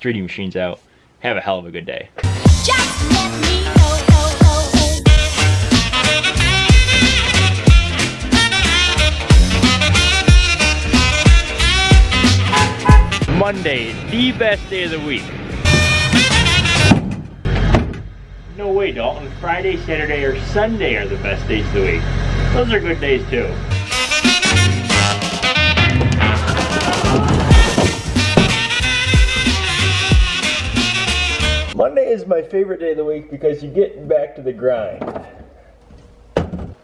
3D Machines out. Have a hell of a good day. Monday, the best day of the week. No way, Dalton. Friday, Saturday, or Sunday are the best days of the week. Those are good days too. Is my favorite day of the week because you get back to the grind.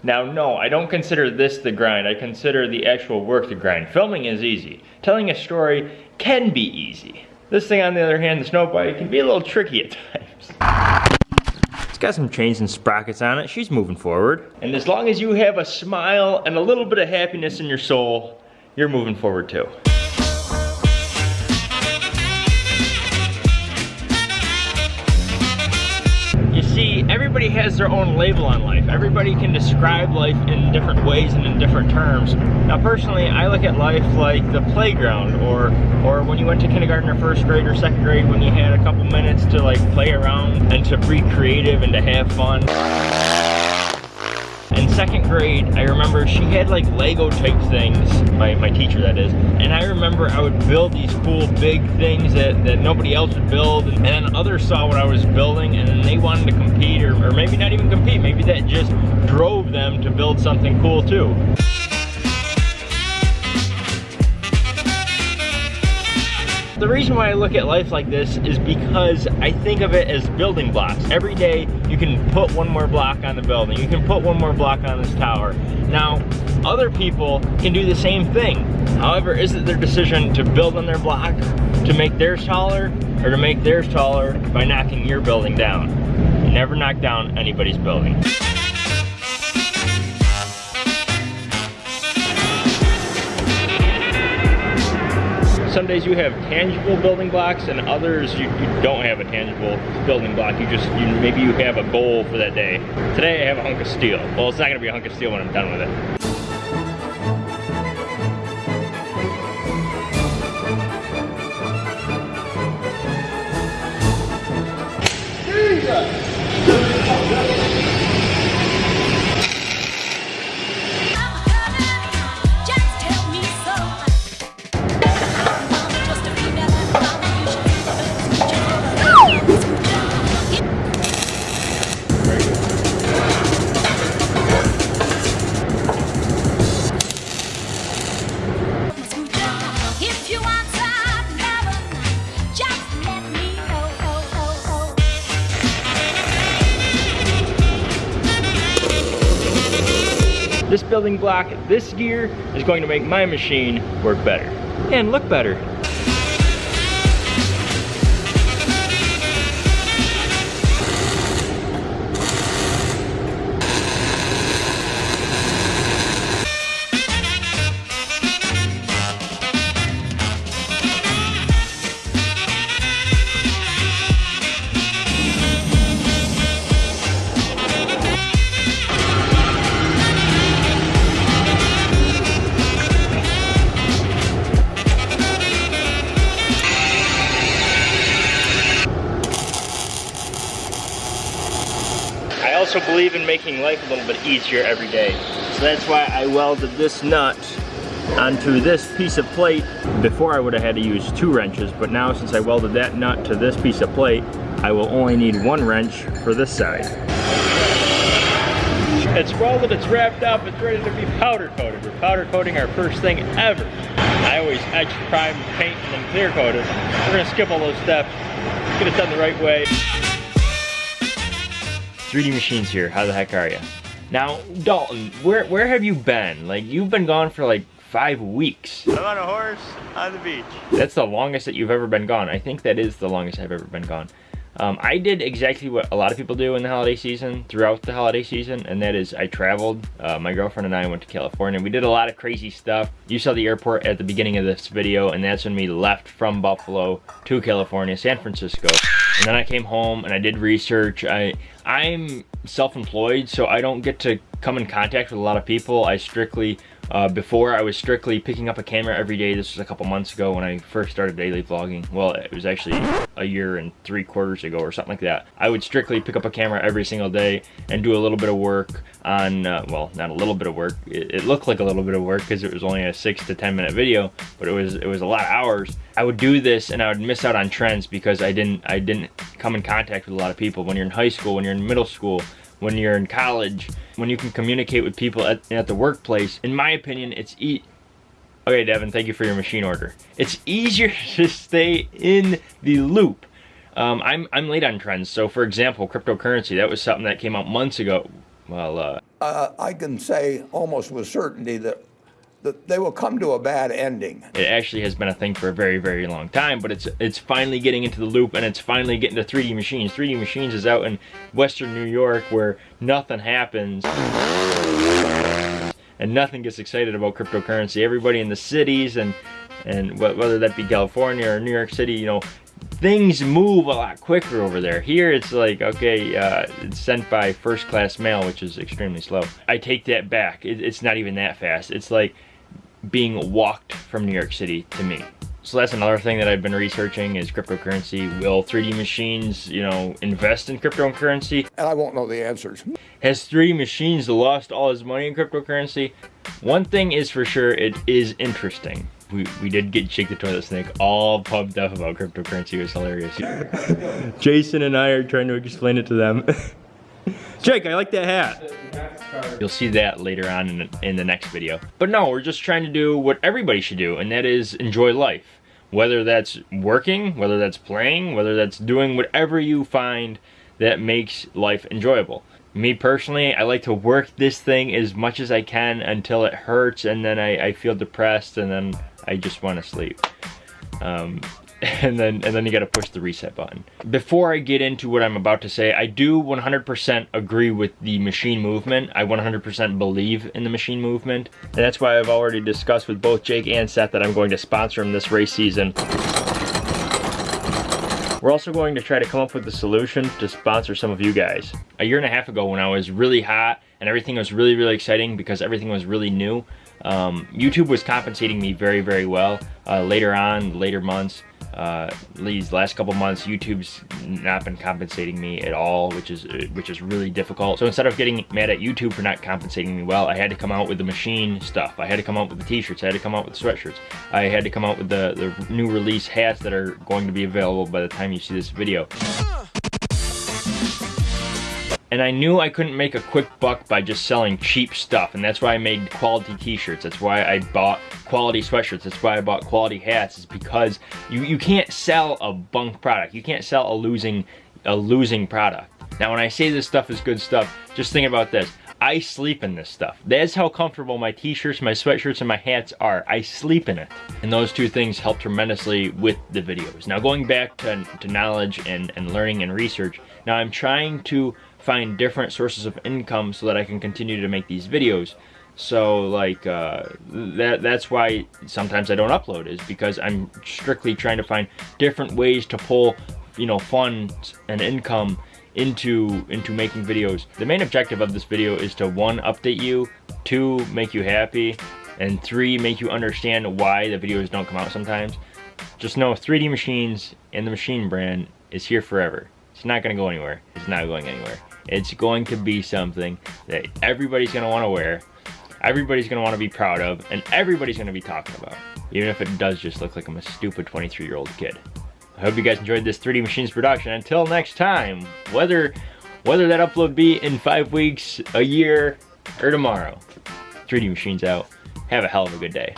Now, no, I don't consider this the grind. I consider the actual work the grind. Filming is easy. Telling a story can be easy. This thing, on the other hand, the snow bike, can be a little tricky at times. It's got some chains and sprockets on it. She's moving forward. And as long as you have a smile and a little bit of happiness in your soul, you're moving forward too. Everybody has their own label on life. Everybody can describe life in different ways and in different terms. Now, personally, I look at life like the playground, or or when you went to kindergarten or first grade or second grade, when you had a couple minutes to like play around and to be creative and to have fun. In second grade, I remember she had like Lego type things, my, my teacher that is, and I remember I would build these cool big things that, that nobody else would build, and then others saw what I was building, and then they wanted to compete, or, or maybe not even compete, maybe that just drove them to build something cool too. The reason why I look at life like this is because I think of it as building blocks. Every day you can put one more block on the building. You can put one more block on this tower. Now, other people can do the same thing. However, is it their decision to build on their block, to make theirs taller, or to make theirs taller by knocking your building down? You never knock down anybody's building. Some days you have tangible building blocks and others you, you don't have a tangible building block. You just, you, maybe you have a goal for that day. Today I have a hunk of steel. Well, it's not gonna be a hunk of steel when I'm done with it. This building block, this gear, is going to make my machine work better and look better. Also believe in making life a little bit easier every day. So that's why I welded this nut onto this piece of plate. Before I would have had to use two wrenches, but now since I welded that nut to this piece of plate, I will only need one wrench for this side. It's welded, it's wrapped up, it's ready to be powder coated. We're powder coating our first thing ever. I always etch, prime, paint, and then clear coat it. We're gonna skip all those steps, get it done the right way. 3D Machines here. How the heck are you? Now, Dalton, where where have you been? Like you've been gone for like five weeks. I'm on a horse on the beach. That's the longest that you've ever been gone. I think that is the longest I've ever been gone. Um, I did exactly what a lot of people do in the holiday season, throughout the holiday season, and that is I traveled. Uh, my girlfriend and I went to California. We did a lot of crazy stuff. You saw the airport at the beginning of this video, and that's when we left from Buffalo to California, San Francisco. And then I came home and I did research. I I'm self-employed, so I don't get to come in contact with a lot of people. I strictly Uh, before I was strictly picking up a camera every day. This was a couple months ago when I first started daily vlogging. Well, it was actually a year and three quarters ago or something like that. I would strictly pick up a camera every single day and do a little bit of work on, uh, well, not a little bit of work. It, it looked like a little bit of work because it was only a six to 10 minute video, but it was, it was a lot of hours. I would do this and I would miss out on trends because I didn't, I didn't come in contact with a lot of people. When you're in high school, when you're in middle school, when you're in college, when you can communicate with people at, at the workplace, in my opinion, it's e Okay, Devin, thank you for your machine order. It's easier to stay in the loop. Um, I'm, I'm late on trends. So for example, cryptocurrency, that was something that came out months ago. Well, uh, uh, I can say almost with certainty that, that they will come to a bad ending. it actually has been a thing for a very, very long time, but it's it's finally getting into the loop and it's finally getting to 3D Machines. 3D Machines is out in Western New York where nothing happens and nothing gets excited about cryptocurrency. Everybody in the cities and and whether that be California or New York City, you know, things move a lot quicker over there. Here it's like, okay, uh, it's sent by first class mail, which is extremely slow. I take that back. It, it's not even that fast. It's like being walked from New York City to me. So that's another thing that I've been researching is cryptocurrency. Will 3D machines, you know, invest in cryptocurrency? And I won't know the answers. Has 3D machines lost all his money in cryptocurrency? One thing is for sure, it is interesting. We, we did get Jake the Toilet Snake all pumped up about cryptocurrency. It was hilarious. Jason and I are trying to explain it to them. Jake, I like that hat. You'll see that later on in the, in the next video. But no, we're just trying to do what everybody should do, and that is enjoy life. Whether that's working, whether that's playing, whether that's doing whatever you find that makes life enjoyable. Me personally, I like to work this thing as much as I can until it hurts, and then I, I feel depressed, and then I just want to sleep. Um, and then and then you got to push the reset button. Before I get into what I'm about to say, I do 100% agree with the machine movement. I 100% believe in the machine movement. And that's why I've already discussed with both Jake and Seth that I'm going to sponsor him this race season. We're also going to try to come up with a solution to sponsor some of you guys. A year and a half ago when I was really hot and everything was really, really exciting because everything was really new, um, YouTube was compensating me very, very well. Uh, later on, later months, uh, these last couple months, YouTube's not been compensating me at all, which is which is really difficult. So instead of getting mad at YouTube for not compensating me well, I had to come out with the machine stuff. I had to come out with the t-shirts. I had to come out with the sweatshirts. I had to come out with the, the new release hats that are going to be available by the time you see this video. And I knew I couldn't make a quick buck by just selling cheap stuff, and that's why I made quality t-shirts. That's why I bought quality sweatshirts. That's why I bought quality hats. Is because you, you can't sell a bunk product. You can't sell a losing a losing product. Now when I say this stuff is good stuff, just think about this. I sleep in this stuff. That's how comfortable my t-shirts, my sweatshirts, and my hats are. I sleep in it. And those two things help tremendously with the videos. Now going back to, to knowledge and, and learning and research, now I'm trying to find different sources of income so that I can continue to make these videos. So like uh, that that's why sometimes I don't upload is because I'm strictly trying to find different ways to pull you know funds and income into into making videos. The main objective of this video is to one update you, two make you happy, and three make you understand why the videos don't come out sometimes. Just know 3D Machines and the Machine brand is here forever. It's not gonna go anywhere. It's not going anywhere. It's going to be something that everybody's gonna wanna wear, everybody's gonna wanna be proud of, and everybody's gonna be talking about. Even if it does just look like I'm a stupid 23 year old kid. I hope you guys enjoyed this 3D Machines production. Until next time, whether whether that upload be in five weeks, a year, or tomorrow, 3D Machines out. Have a hell of a good day.